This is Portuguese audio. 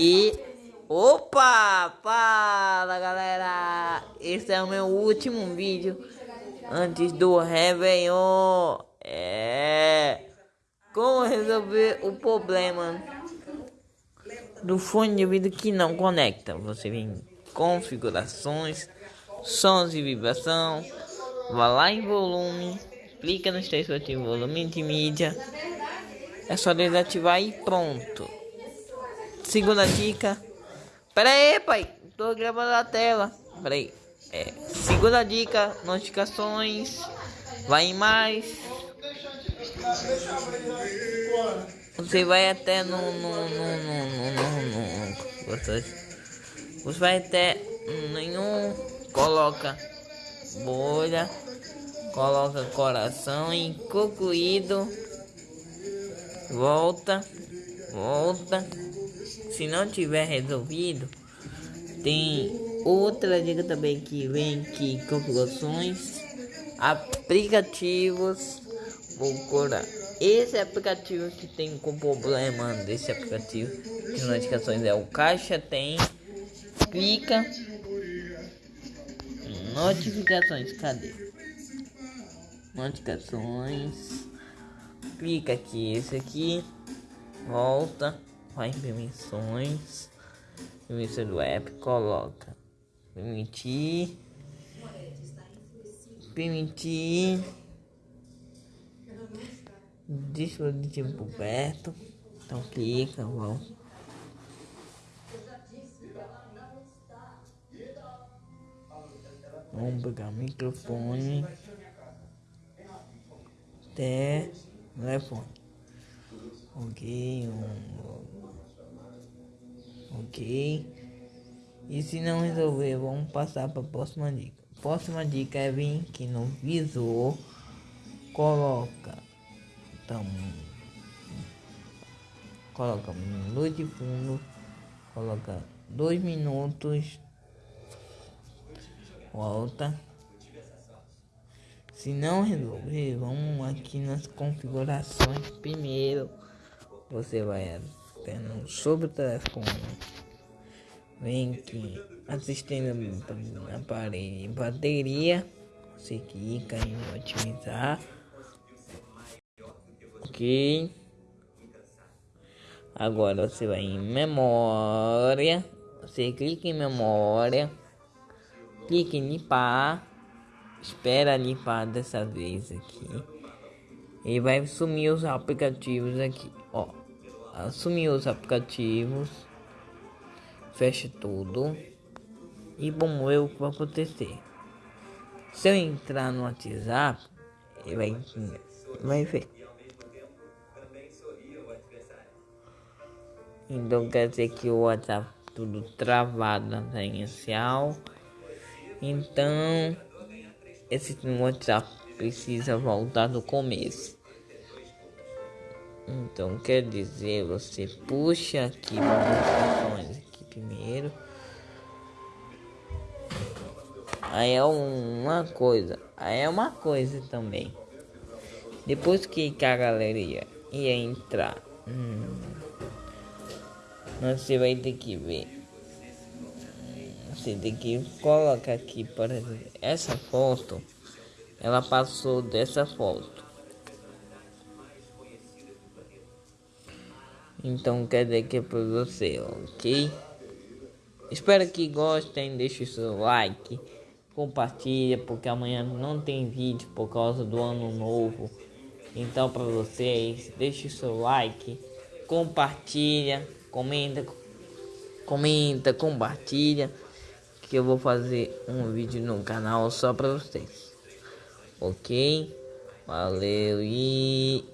E opa, fala galera, esse é o meu último vídeo antes do Réveillon. É como resolver o problema do fone de ouvido que não conecta. Você vem em configurações, sons e vibração, vá lá em volume, clica no textos de volume de mídia. É só desativar e pronto. Segunda dica. Pera aí, pai. Tô gravando a tela. Pera aí. É, segunda dica. Notificações. Vai em mais. Você vai até no. no, no, no, no, no, Você, você vai até nenhum. Coloca bolha. Coloca coração e concluído. Volta. Volta se não tiver resolvido, tem outra dica também que vem aqui configurações, aplicativos, vou curar esse aplicativo que tem com problema desse aplicativo de notificações é o caixa tem clica notificações cadê? Notificações clica aqui esse aqui volta vai em permissões, permissão do app, coloca. Permitir, permitir dispositivo perto, então clica, vamos. Vamos pegar o microfone, telefone. Ok, um, Ok. E se não resolver, vamos passar para a próxima dica. Próxima dica é vir aqui no visor, coloca, então, coloca luz de fundo, coloca dois minutos, volta. Se não resolver, vamos aqui nas configurações primeiro. Você vai sobre o telefone. Vem aqui assistindo aparelho bateria. Você clica em otimizar. Ok. Agora você vai em memória. Você clica em memória. Clica em limpar. Espera limpar dessa vez aqui. E vai sumir os aplicativos aqui. Ó assumir os aplicativos, fecha tudo e vamos ver o que vai acontecer. Se eu entrar no WhatsApp, vai, vai ver. Então quer dizer que o WhatsApp tudo travado na inicial. Então esse WhatsApp precisa voltar do começo. Então quer dizer, você puxa aqui notificações aqui primeiro. Aí é uma coisa, aí é uma coisa também. Depois que a galeria ia entrar, hum, você vai ter que ver. Você tem que colocar aqui, por exemplo, essa foto, ela passou dessa foto. Então quer dizer que é para você, ok? Espero que gostem, deixe o seu like, compartilha, porque amanhã não tem vídeo por causa do ano novo. Então para vocês, deixe o seu like, compartilha, comenta, comenta, compartilha, que eu vou fazer um vídeo no canal só para vocês. Ok? Valeu e